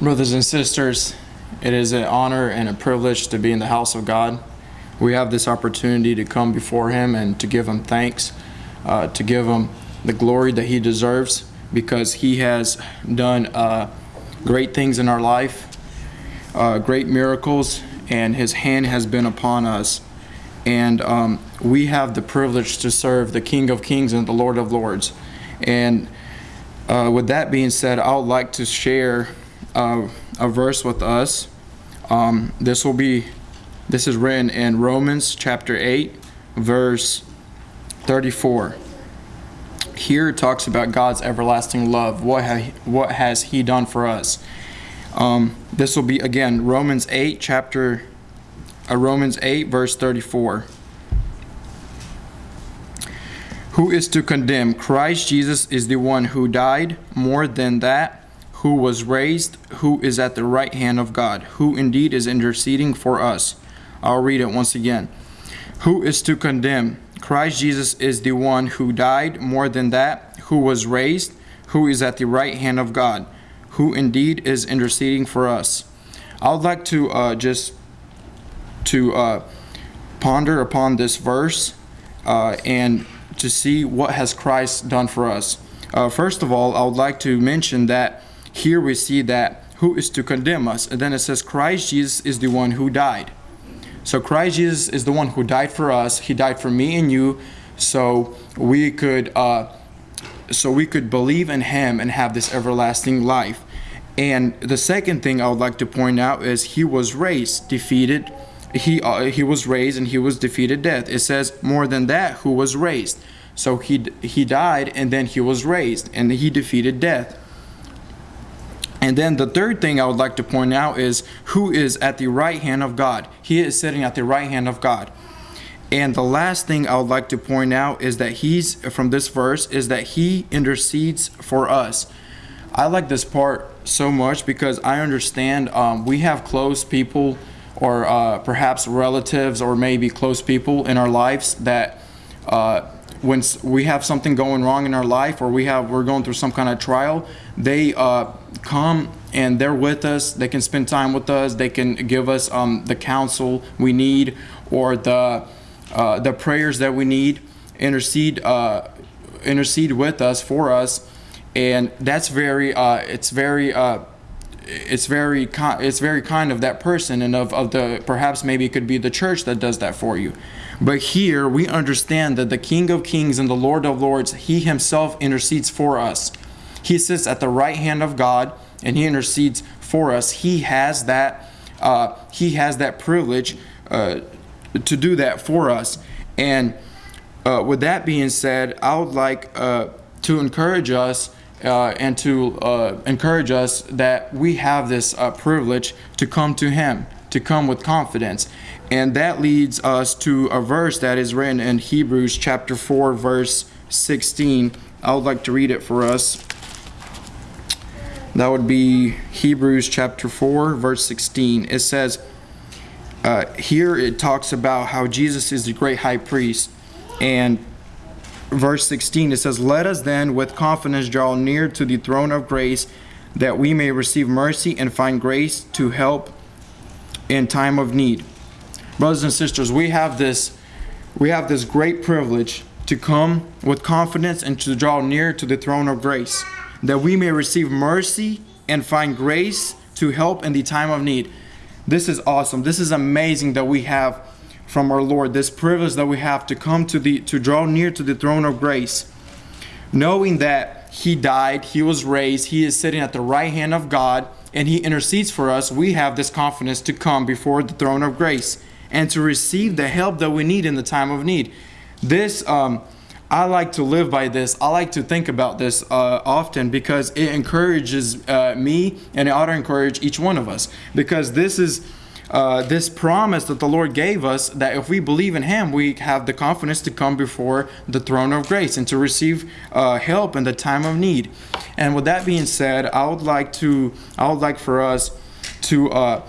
Brothers and sisters, it is an honor and a privilege to be in the house of God. We have this opportunity to come before Him and to give Him thanks, uh, to give Him the glory that He deserves because He has done uh, great things in our life, uh, great miracles, and His hand has been upon us. And um, we have the privilege to serve the King of Kings and the Lord of Lords. And uh, with that being said, I would like to share a verse with us. Um, this will be, this is written in Romans chapter 8, verse 34. Here it talks about God's everlasting love. What, ha- what has He done for us? Um, this will be again Romans 8, chapter uh, Romans 8, verse 34. Who is to condemn? Christ Jesus is the one who died, more than that, who was raised, who is at the right hand of God, who indeed is interceding for us. I'll read it once again. Who is to condemn? Christ Jesus is the one who died, more than that, who was raised, who is at the right hand of God, who indeed is interceding for us. I would like to uh, just to uh, ponder upon this verse uh, and to see what has Christ done for us. Uh, first of all, I would like to mention that here we see that who is to condemn us, and then it says Christ Jesus is the one who died. So Christ Jesus is the one who died for us. He died for me and you, so we could uh, so we could believe in Him and have this everlasting life. And the second thing I would like to point out is He was raised, defeated he uh, he was raised and he was defeated death. It says more than that who was raised. So he he died and then he was raised and he defeated death. And then the third thing I would like to point out is who is at the right hand of God. He is sitting at the right hand of God. And the last thing I would like to point out is that he's from this verse is that he intercedes for us. I like this part so much because I understand um, we have close people or uh, perhaps relatives or maybe close people in our lives that uh, when we have something going wrong in our life or we have we're going through some kind of trial they uh, come and they're with us. They can spend time with us. They can give us um, the counsel we need or the uh, the prayers that we need intercede uh, intercede with us for us. And that's very uh, it's very it's very it's very kind of that person and of, of the perhaps maybe it could be the church that does that for you but here we understand that the king of kings and the lord of lords he himself intercedes for us. He sits at the right hand of god and he intercedes for us. He has that uh, he has that privilege uh, to do that for us. And uh, with that being said i would like uh, to encourage us uh, and to uh, encourage us that we have this privilege to come to Him, to come with confidence. And that leads us to a verse that is written in Hebrews chapter 4, verse 16. I would like to read it for us. That would be Hebrews chapter 4, verse 16. It says, uh, here it talks about how Jesus is the great high priest. And verse 16, it says, Let us then with confidence draw near to the throne of grace, that we may receive mercy and find grace to help in time of need. Brothers and sisters, we have this we have this great privilege to come with confidence and to draw near to the throne of grace, that we may receive mercy and find grace to help in the time of need. This is awesome. This is amazing that we have from our Lord, this privilege that we have to come to the to draw near to the throne of grace, knowing that he died, he was raised, he is sitting at the right hand of God, and he intercedes for us, we have this confidence to come before the throne of grace and to receive the help that we need in the time of need. This um, I like to live by this. I like to think about this uh, often because it encourages uh, me and it ought to encourage each one of us because this is uh, this promise that the Lord gave us that if we believe in Him, we have the confidence to come before the throne of grace and to receive uh, help in the time of need. And with that being said, I would like to, I would like for us to. Uh,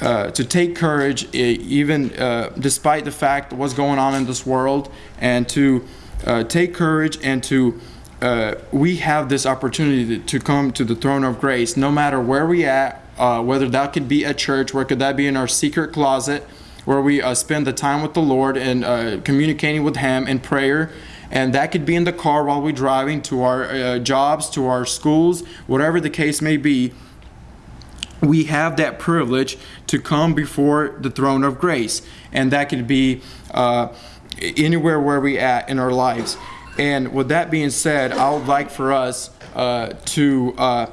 uh, to take courage, even uh, despite the fact what's going on in this world, and to uh, take courage and to uh, we have this opportunity to, come to the throne of grace, no matter where we at, uh, whether that could be at church, where could that be in our secret closet, where we spend the time with the Lord and communicating with Him in prayer. And that could be in the car while we're driving to our jobs, to our schools, whatever the case may be we have that privilege to come before the throne of grace and that could be uh, anywhere where we at in our lives and with that being said i would like for us uh, to uh,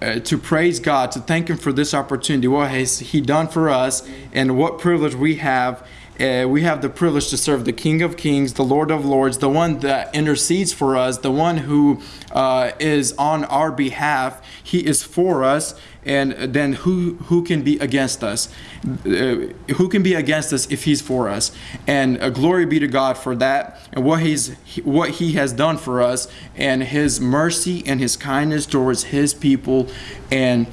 uh, to praise God, to thank Him for this opportunity, what has He done for us, and what privilege we have. Uh, we have the privilege to serve the King of Kings, the Lord of Lords, the one that intercedes for us, the one who uh, is on our behalf. He is for us, and then who who can be against us? Uh, who can be against us if He's for us? And uh, glory be to God for that, and what He's what He has done for us, and His mercy and His kindness towards His people, and.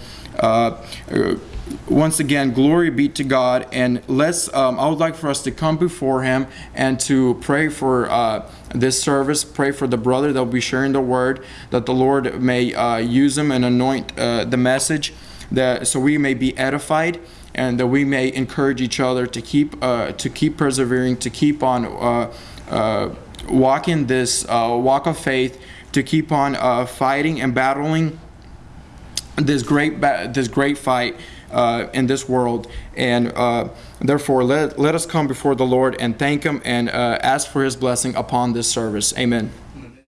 Once again, glory be to God, and let's. Um, I would like for us to come before Him and to pray for uh, this service. Pray for the brother that will be sharing the word, that the Lord may uh, use him and anoint uh, the message, that so we may be edified and that we may encourage each other to keep uh, to keep persevering, to keep on uh, uh, walking this walk of faith, to keep on fighting and battling this great this great fight uh, in this world. And uh, therefore let, let us come before the lord and thank him and uh, ask for his blessing upon this service. Amen